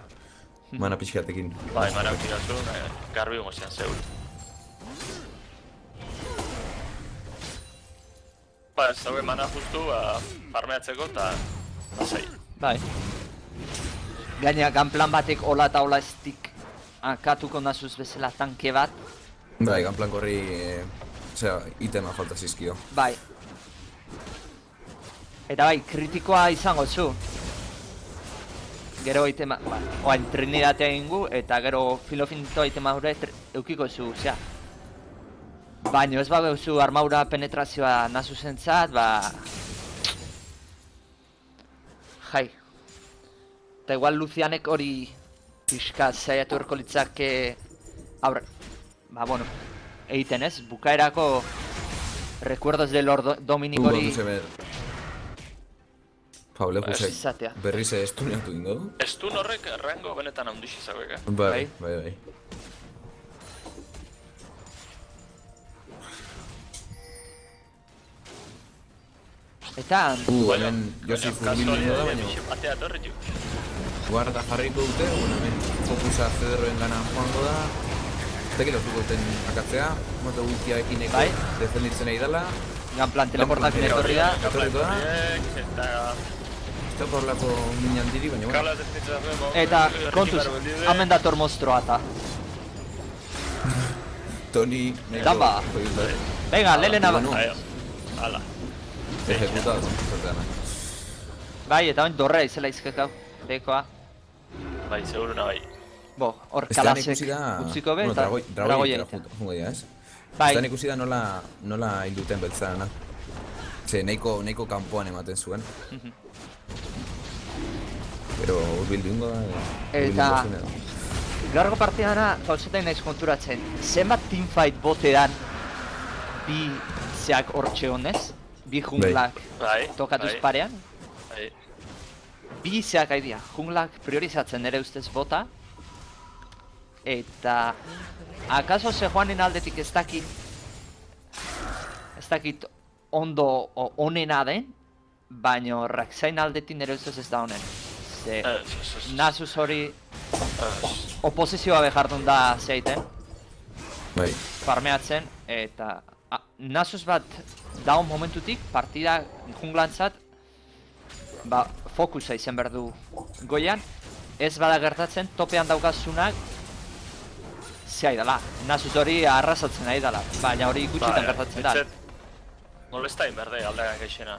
Speaker 2: Mana pixkatekin.
Speaker 3: Bai, mana ukirazu, garbi gozian zeur. Ba, ez dago mana justu, ba, farmeatzeko eta lasai.
Speaker 1: bai. Gaina, ganplan batek hola eta hola estik akatuko nazuz bezala tanke bat.
Speaker 2: Bai, ganplan korri, e, osea, itema falta zizkio.
Speaker 1: Bai. Eta bai, kritikoa izango zu. Gero itema, ba, oain trinidatea ingu, eta gero filofinto itema hori eukiko zu, osea. Baina ez bageu zu armaura penetrazioa nazu zentzat, ba... Jai. Eta igual Lucianek hori pixka zaiatu erko litzake aurre... Ba, bueno, egiten ez, bukaerako recuerdos de Lord Do- Dominic hori.
Speaker 2: Pablo,
Speaker 3: Ba, ez
Speaker 2: juse,
Speaker 1: izatea.
Speaker 2: berriz estuneatu ingo du?
Speaker 3: Estun horrek rango benetan eh?
Speaker 2: Bai, bai, bai.
Speaker 1: Eta,
Speaker 2: Uh, hemen da, baina
Speaker 3: torri.
Speaker 2: Guarda jarriko dute, bueno, hemen fokusa zederroen gana joango da. Teki lortuko duten akatzea, moto guztiaekin eko
Speaker 1: Bai.
Speaker 2: defenditzen nahi dela.
Speaker 1: ganplan teleportakin etorri da.
Speaker 2: Etorriko da.
Speaker 3: Eta...
Speaker 2: Ez da horrelako min handiri, baina bueno.
Speaker 1: Eta, kontuz, hamen dator mostroa eta.
Speaker 2: Tony...
Speaker 1: Damba. Venga, lelena ba.
Speaker 2: bueno.
Speaker 3: Aio, ala.
Speaker 2: Ejecutado, zorteana.
Speaker 1: Bai, eta oin dorrea izela izkekau. Bekoa.
Speaker 3: Bai, seguruna bai.
Speaker 1: Bo, hor kalasek
Speaker 2: da...
Speaker 1: utziko be,
Speaker 2: bueno,
Speaker 1: eta
Speaker 2: dragoi, dragoi
Speaker 1: dragoia
Speaker 2: egitera
Speaker 1: egiten.
Speaker 2: jungo dira, ez?
Speaker 1: Bai,
Speaker 2: ikusi da nola, nola hil duten beltzarana. Ze, nahiko, nahiko kanpoan ematen zuen. Pero urbildu ingo da...
Speaker 1: Eta- gaurko partidana gauzetain naiz konturatzen. Zenbat teamfight botean bi zeak hortxe honez? Bi junglak
Speaker 3: Bai,
Speaker 1: tokatuz
Speaker 3: bai,
Speaker 1: parean? Bi zeak aidea, junglak priorizatzen ere ustez bota. Eta... Akaso ze joanen aldetik ez dakit... Ez dakit ondo o, onena den, baino Raksain aldetik nire ustez ez da honen. Ze... Nasus hori oposizioa behardun da zeiten,
Speaker 2: Bai,
Speaker 1: farmeatzen, eta a, Nasus bat daun momentutik, partida junglantzat, ba, fokusa izan behar du goian, ez bada gertatzen, topean daukazunak, zehai dela, Nasus hori arrasatzen nahi dela, baina hori gutxitan
Speaker 3: Bai,
Speaker 1: gertatzen da.
Speaker 3: Molestain berde aldeak eixena.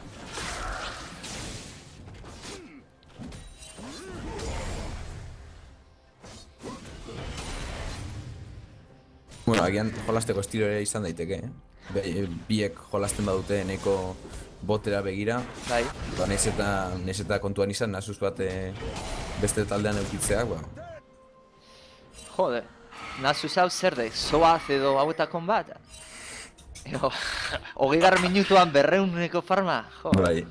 Speaker 2: bueno, agian jolasteko estilo ere izan daiteke, eh? Be, biek jolasten badute nahiko botera begira,
Speaker 1: Bai,
Speaker 2: ba, nahiz eta, nahiz eta kontuan izan, nasuz bat eh, beste taldean eukitzeak, ba,
Speaker 1: jode, Nasus hau zer de, zoaz edo hauetakon bat? Ego, hogei gar minutuan berreuneko farma, jo.
Speaker 2: bai.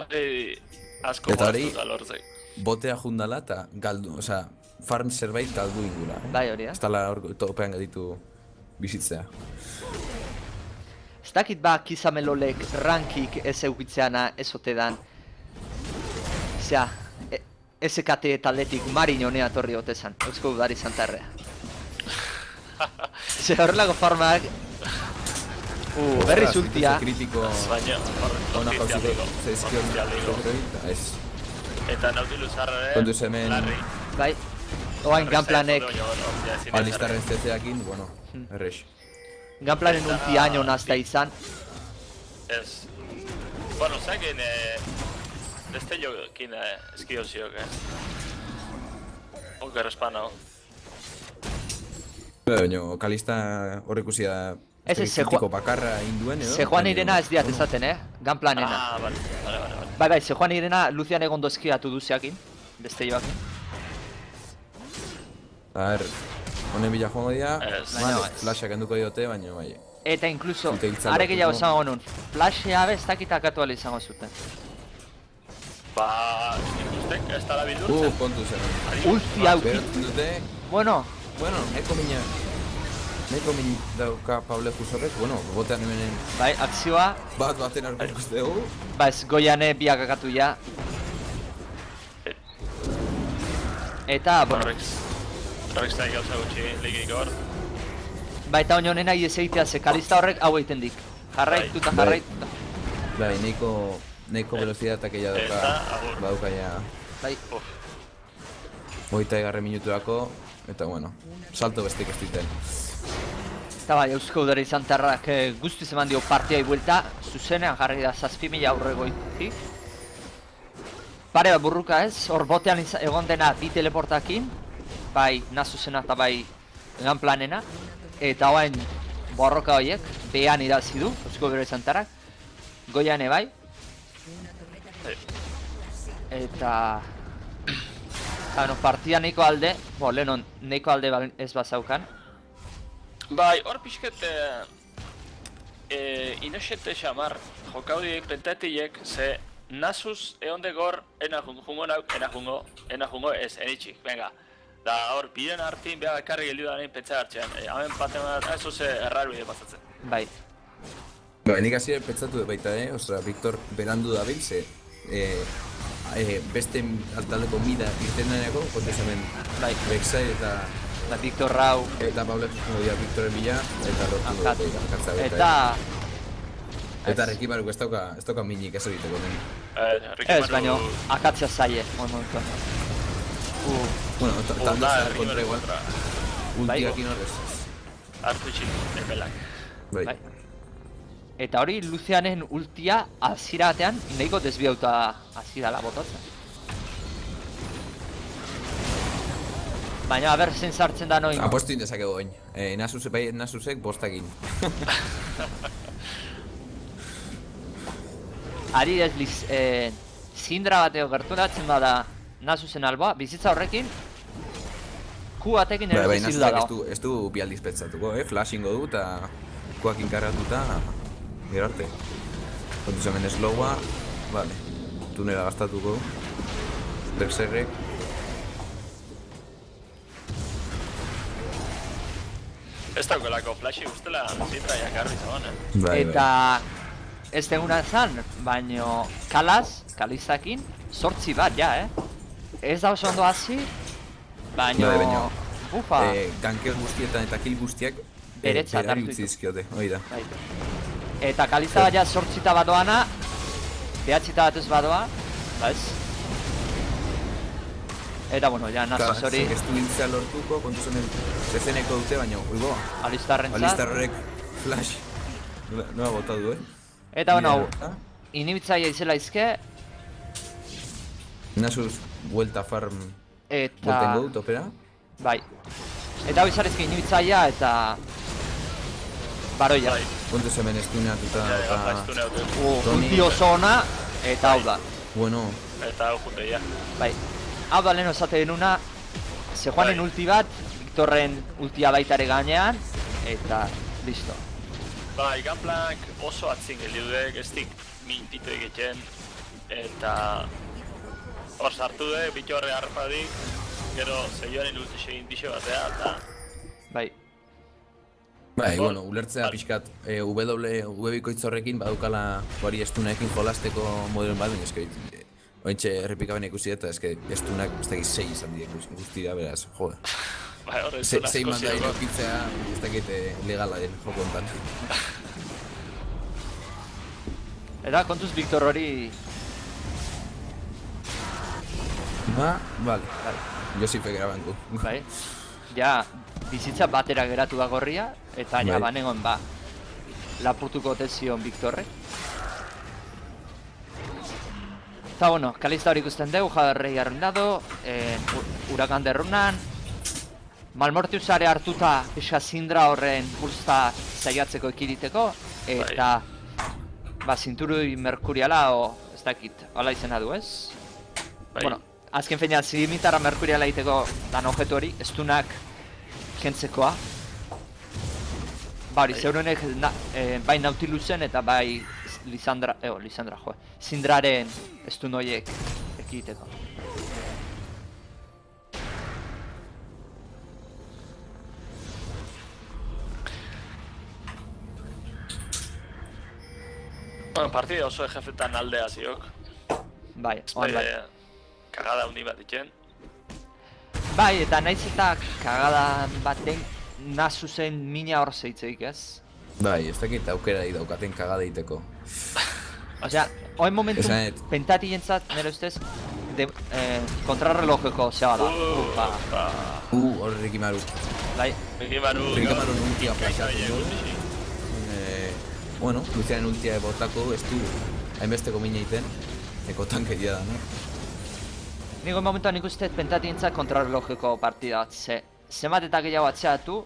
Speaker 3: Hori asko
Speaker 2: Eta hori- botea jundala eta galdu, osea, farm zerbait galdu ingula, eh?
Speaker 1: Bai, hori da.
Speaker 2: Ez tala hor topean gaditu bizitzea.
Speaker 1: Ez dakit ba kizamelolek rankik ez eukitzeana ez ote dan. Osea, e, SKT taldetik marin honea torri otezan, eusko udari santarrea. Ze horrelako farmak... Uh, berriz ultia.
Speaker 2: Kritiko
Speaker 3: Baina,
Speaker 2: ona zaizkion
Speaker 3: Ofizialiko.
Speaker 2: zerroi, eta ez.
Speaker 3: Eta Nautilus harrare,
Speaker 2: Kontuz hemen-.
Speaker 1: Bai, oain ganplanek,
Speaker 3: ja ezin
Speaker 2: Alistarren CC-akin, bueno,
Speaker 1: Hmm.
Speaker 2: errex.
Speaker 1: ganplanen ulti año nazta izan.
Speaker 3: Ez. Bueno, zakin, eh... Beste jokin, eh, eskio ziok, eh. Oker espanao.
Speaker 2: Baina, kalista hor ikusi da
Speaker 1: Ez, ez, ze
Speaker 2: kritiko
Speaker 1: joa-
Speaker 2: bakarra induen edo?
Speaker 1: Se Juan
Speaker 2: baina-
Speaker 1: Irena ez diat esaten, eh? Ganplanena.
Speaker 3: Ah, vale, vale, vale, vale.
Speaker 1: Bai, bai, se Juan Irena Lucian egon dozkiatu duzeakin. Beste joakin.
Speaker 2: A ber, honen bila joango dira, vale,
Speaker 1: ez.
Speaker 2: flashak enduko diote, baina bai.
Speaker 1: Eta incluso,
Speaker 2: Zute hiltzak
Speaker 1: are gehiago
Speaker 2: lortuko.
Speaker 1: esango nun, flashea ez dakit akatu ala izango zuten.
Speaker 3: Ba, ikustek, ez da la
Speaker 2: Uh,
Speaker 3: bildurtzen.
Speaker 2: kontu zen.
Speaker 1: Ulti hau,
Speaker 2: Berotzen dute,
Speaker 1: bueno,
Speaker 2: bueno, nahiko mina, nahiko min dauka Pable Jusorrek, bueno, botean hemenen
Speaker 1: bai, akzioa,
Speaker 2: bat baten aurko ikuste dugu.
Speaker 1: ba ez goiane biak akatu ja. Eta, bueno,
Speaker 3: Zai gauza gutxi ligik hor.
Speaker 1: ba eta oin honena ez egitea ze kalista horrek hau egiten dik. Jarraitu eta
Speaker 2: Bai. nahiko, nahiko velozidatak egia dauka, badauka ja
Speaker 1: Bai,
Speaker 2: Hogeita egarre minuturako, eta bueno, salto bestek ez diten.
Speaker 1: eta bai, Eusko Udara izan tarrak eh, guztiz eman dio partiai buelta, zuzenean jarri da zazpi mila aurregoitik. Pare bat burruka ez, hor botean egon dena bi teleportakin, bai nazuzena eta bai egan planena, eta orain borroka horiek, behan idazi du, Eusko Udara izan tarrak, goian bai, eta... Eta, no, partida nahiko alde, bo, lehenon nahiko alde ba- ez bazaukan,
Speaker 3: Bai, hor pixket... Eh, eh, inoxete xamar, jokaudi pentatiek, ze nasuz eonde gor, ena jungo, jungo nau, ena jungo, ena jungo, ez, enitxik, venga. Da, hor, biren hartin, beha karri geldi da nahin pentsa hartzean. E, hemen paten bat, ez oze errar bide pasatzen.
Speaker 1: bai.
Speaker 2: Ba, nik hasi pentsatu dut baita, eh? Ostra, Victor berandu da bil, ze... Eh, eh, beste altaldeko mida irten deneako, kontez hemen
Speaker 1: Bai.
Speaker 2: Rek'Sai eta
Speaker 1: Da, Victor Rau,
Speaker 2: eta Pablo Espongo dira Victoren bila, eta lortu du
Speaker 1: akatz.
Speaker 2: akatza beta,
Speaker 1: Eta...
Speaker 2: eh. Eta Reki Baruk ez dauka, ez dauka minik ez egiteko den.
Speaker 3: Eh,
Speaker 1: Ez, baino, akatzea zaie, moin momentuan. Uh,
Speaker 2: Bueno, ta- talde
Speaker 3: da,
Speaker 2: zer
Speaker 3: Ricky
Speaker 2: kontra
Speaker 3: Manu
Speaker 2: igual,
Speaker 3: kontra.
Speaker 2: ultiakin horrez.
Speaker 3: Hartu txin, epelak.
Speaker 2: Bai.
Speaker 1: bai. Eta hori Lucianen ultia hasiera batean nahiko desbiauta hasi dala botatzen. Baina, aber, zen sartzen da noin.
Speaker 2: Apostu indezakegu oin. Eh, Nasus, bai, Nasusek bostakin.
Speaker 1: Ari ez liz, eh, zindra bateo gerturatzen bada Nasusen alboa, bizitza horrekin Ku batekin
Speaker 2: Bai,
Speaker 1: ere
Speaker 2: bai,
Speaker 1: bizitu
Speaker 2: Nasusek
Speaker 1: da
Speaker 2: ez du, ez du bi aldiz pentsatuko, eh? Flashingo du eta kuak inkarratuta gero arte. Kontuz hemen slowa, vale. Tunela gastatuko. Berserrek,
Speaker 3: Ez daukelako flashi ustela, zitra jakarri zaban, eh?
Speaker 2: bai,
Speaker 1: Eta ez deguna zan, baino kalaz, kalizakin, sortzi bat ja, eh? Ez da oso ondo hasi, baino...
Speaker 2: Bai, baino,
Speaker 1: Ufa,
Speaker 2: bai. Eh, ganker guztietan eta kill guztiak eh, utzi
Speaker 1: ditu.
Speaker 2: dizkiote, hori da.
Speaker 1: bai. Eta kaliza bat ja sortzita badoana, behatzita bat ez badoa, ba ez? Eta bueno, ja nazuz hori
Speaker 2: Ez du hiltzea lortuko, kontuz hemen zezeneko dute, baina, uibo,
Speaker 1: alistarrentzat.
Speaker 2: Alistar horrek flash nola bota du, eh?
Speaker 1: Eta bueno,
Speaker 2: Bidea,
Speaker 1: inibitzaia izela izke,
Speaker 2: Nasus, vuelta farm,
Speaker 1: eta...
Speaker 2: voltengo du topera.
Speaker 1: Bai. Eta hau izarezke inibitzaia eta... Baroia.
Speaker 3: Bai,
Speaker 2: Kontuz hemen estunatuta
Speaker 3: ja,
Speaker 2: eta... Toni-
Speaker 1: ulti oso ona, eta hau da.
Speaker 2: Bueno,
Speaker 3: Eta hau junte, ja.
Speaker 1: Bai. Hau da lehen esate denuna, Sejuanen
Speaker 3: Bai.
Speaker 1: ulti bat, Victorren ultia baitare gainean, eta listo.
Speaker 3: Bai, ganplak oso atzin geliudek, ez dik mintitu egiten, eta hor sartu de, bitu horre harpadik, gero zeioaren ulti segin dixe batea, eta
Speaker 1: Bai.
Speaker 2: bai,
Speaker 3: Hor-
Speaker 2: bueno, ulertzea
Speaker 3: Bai.
Speaker 2: pixkat e, W, W horrekin badukala bari estunekin jolasteko modelen bat, baina eske Ointxe errepikaben ikusi eta eske estunak ez dakit sei izan dira guztira, beraz, jode.
Speaker 3: bai, horre
Speaker 2: sei
Speaker 3: asko
Speaker 2: manda irokitzea ez dakit eh, legala den joko hontan.
Speaker 1: Eta kontuz Victor hori...
Speaker 2: Ba, vale.
Speaker 1: Bai.
Speaker 2: Josife grabanku.
Speaker 1: Bai. Ja, bizitza batera geratu da gorria, eta ja
Speaker 2: Bai.
Speaker 1: banegon ba, lapurtuko tezion Victorrek. Eta bueno, kalista hori ikusten dugu, jadarrei arruinado, eh, ur- urakan derrunan, Malmortiusare hartuta pixka zindra horren pulsa zaiatzeko ekiditeko, eta ba, zinturui merkuriala, o ez dakit, hala izena du ez?
Speaker 3: Bai.
Speaker 1: Bueno, azken feina zimitarra merkuriala egiteko dan objektu hori, estunak kentzekoa. Ba hori,
Speaker 3: Bai.
Speaker 1: zeurenek na, eh, bai Nautilusen eta bai Lisandra, eo, Lisandra, jo, Sindraren estun horiek ekiteko.
Speaker 3: Bueno, partida oso ejefetan aldea ziok.
Speaker 1: Bai, on bai.
Speaker 3: Kagada handi bat ditzen.
Speaker 1: Bai, eta naiz eta kagadan baten nazu zen mina hor zeitzeik ez?
Speaker 2: Bai, ez dakit aukera di daukaten kagada egiteko.
Speaker 1: Osea, hoen momentu
Speaker 2: Esanet.
Speaker 1: pentati jentzat, nire ustez, de, eh, kontrarrelojeko zea da. Upa,
Speaker 3: Ba,
Speaker 2: Uh, hor Rikimaru.
Speaker 1: bai.
Speaker 3: Rikimaru...
Speaker 2: Rikimaru ultia
Speaker 3: Gaitza
Speaker 2: flashatzen
Speaker 3: bine
Speaker 2: du.
Speaker 3: gutxi.
Speaker 2: Eh, bueno, Lucianen ultia botako, ez du hainbesteko mina iten. Eko tankeria da, no?
Speaker 1: Niko momentuan nik uste pentatientza kontrarrelojeko partida bat, ze zenbat eta gehiago atzeatu,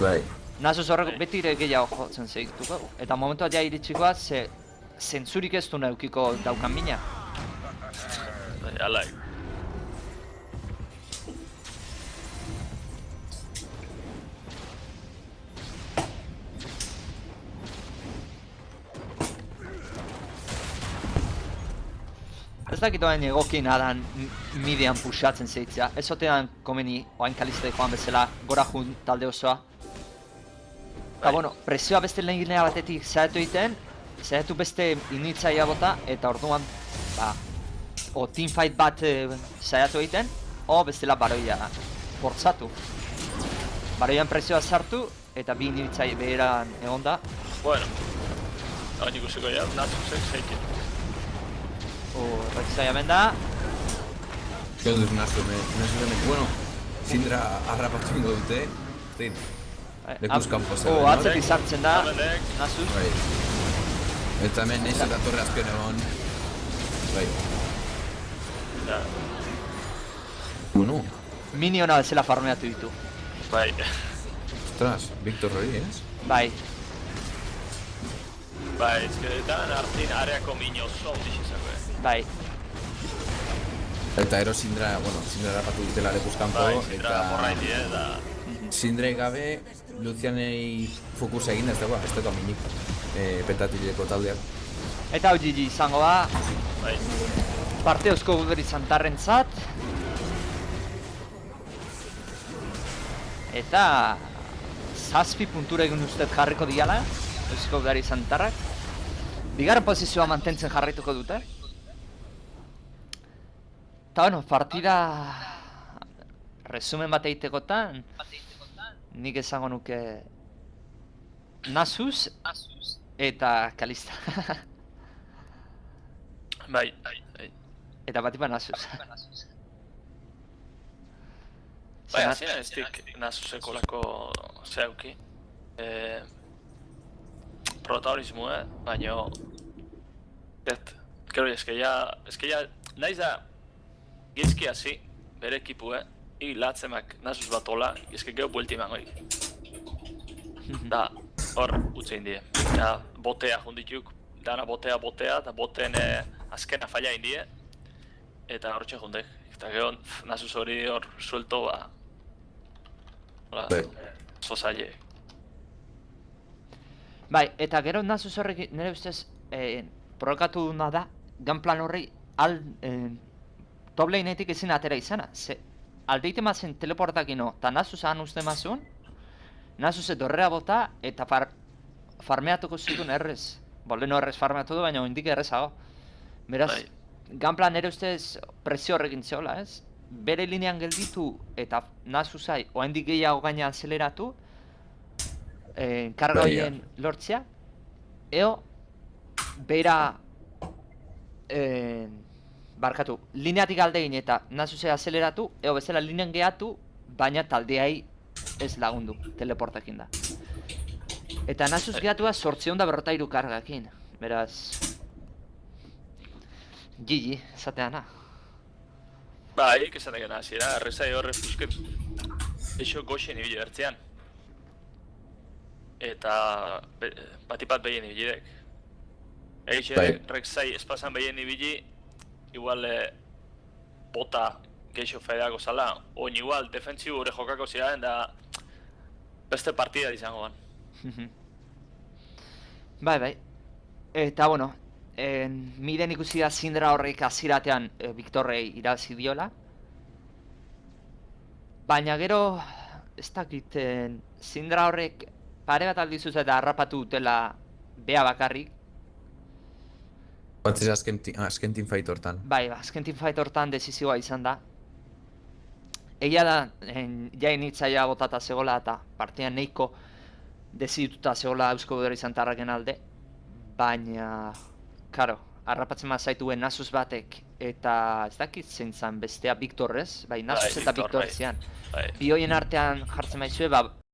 Speaker 2: Bai.
Speaker 1: Nasus horrek beti ere gehiago jotzen segituko. Eta momentua ja iritsikoa, ze zentzurik ez du neukiko daukan mina.
Speaker 3: Bai, Alai.
Speaker 1: Ez dakit oain egokien adan midian puxatzen zeitzea. Ez otean komeni oain kaliste joan bezala gora jun talde osoa. Eta
Speaker 3: Bai.
Speaker 1: bueno, presioa beste lehen linea batetik zaitu egiten, zaitu beste initzaia bota, eta orduan, ba, o teamfight bat e, saiatu egiten, o bestela baroia bortzatu. Baroian presioa sartu, eta bi initzaia beheran egon da.
Speaker 3: Bueno. Hau ikusiko ja, natzuzek zeikin.
Speaker 1: O, Rekzai hemen da,
Speaker 2: Gero duz nazu, me, nazu hemen. Bueno, Sindra harrapatu ingo dute. Zin,
Speaker 1: Eh,
Speaker 2: Lekuz
Speaker 1: am-
Speaker 2: kanpo
Speaker 1: O,
Speaker 2: zegoen, no?
Speaker 1: atzetik sartzen da,
Speaker 3: Amenek,
Speaker 1: Nasus.
Speaker 2: bai. Eta hemen neiz eta torre azpion egon. Bai.
Speaker 3: ja,
Speaker 2: Bueno,
Speaker 1: Miniona bezala farmeatu ditu.
Speaker 3: bai.
Speaker 2: ostras, Victor hori, ez?
Speaker 1: Bai,
Speaker 3: Bai, ezkeretan hartin areako mino oso ondix izango, eh.
Speaker 1: Bai.
Speaker 2: Eta ero Sindra, bueno, Sindra harrapatu dutela lekuz kanpo,
Speaker 3: Bai,
Speaker 2: eta...
Speaker 3: morraiti, eh, da...
Speaker 2: Sindrei gabe, Lucianei fokus egin ez dagoa, ez dagoa minik. E, pentatileko taldeak.
Speaker 1: Eta hau GG izango da,
Speaker 3: Bai,
Speaker 1: parte eusko guderi zantarrentzat. Eta... Zazpi puntura egin ustez jarriko diala, eusko guderi zantarrak. Bigarren posizioa mantentzen jarraituko dute. Eta bueno, partida... Resumen bat egitekotan, nik esango nuke... Nasus eta Kalista.
Speaker 3: bai, bai, bai.
Speaker 1: Eta bat ipan Nasus.
Speaker 3: Bai, hasieran ez dik nazuzeko lako zeuki. Eh, protagonismoa, baino... Ez, gero eske ja, eske ja, naiz da, gizki hasi, bere ekipue, i latzemak nazuz bat ola, eske gero buelti eman hori. Da, hor, utze indie. Ja, botea jundituk, dana botea, botea, eta boteen eh, azkena falla indie, eta hortxe jundek. Eta pff, nazuz hori hor suelto, ba... Hola,
Speaker 2: Bai.
Speaker 3: oso zaile.
Speaker 1: Bai, eta gero Nasus horrek nire ustez eh, prokatu duna da, ganplan horri al, eh, top laneetik ezin atera izana. Ze, aldeite mazen teleportakino, eta Nasus han uste mazun, Nasus dorrea bota, eta far, farmeatuko zituen errez. Bo, leheno errez farmeatu du, baina indik errezago. Beraz,
Speaker 3: Bai.
Speaker 1: ganplan nire ustez presio horrekin zehola, ez? Bere linean gelditu eta Nasusai oraindik gehiago gaina azeleratu, eh, karga
Speaker 2: Bai,
Speaker 1: horien lortzea, eo, bera, eh, barkatu, lineatik alde egin eta Nasuse azeleratu, eo bezala linean gehatu, baina taldeai ez lagundu, teleportakin da. Eta Nasus gehatua sortzeon da berrota iru kargakin, beraz... Gigi, zateana.
Speaker 3: Ba, hik esan egin hasiera, errezai horre pusket eixo goxen ibili bertzean. Eta be, batipat behien ibilidek. Eixe,
Speaker 2: Bai.
Speaker 3: rekzai espazan behien ibili, igual eh, bota geixo fedeako zala, oin igual defentsibo gure jokako ziren da beste partida izango ban.
Speaker 1: bai, bai. Eta, bueno, en, miden ikusi da Sindra horrek aziratean e, Victorrei irazi diola. Baina gero, ez dakit, en, Sindra horrek pare bat aldizuz eta harrapatu dutela bea bakarrik.
Speaker 2: Batez azken, ti- azken teamfight hortan.
Speaker 1: Bai, ba, azken teamfight hortan desizioa izan da. Egia da, en, jain hitzaia botata zegola eta partian neiko dezituta zegola Eusko Gudero izan tarraken alde. Baina, karo, harrapatzen ma zaituen Nasus batek eta ez dakit zein zan bestea Victor ez? Bai, Nasus eta
Speaker 3: Victor,
Speaker 1: Victor
Speaker 3: bai.
Speaker 1: zean.
Speaker 3: Bai.
Speaker 1: Bi hoien artean jartzen maizue, ba,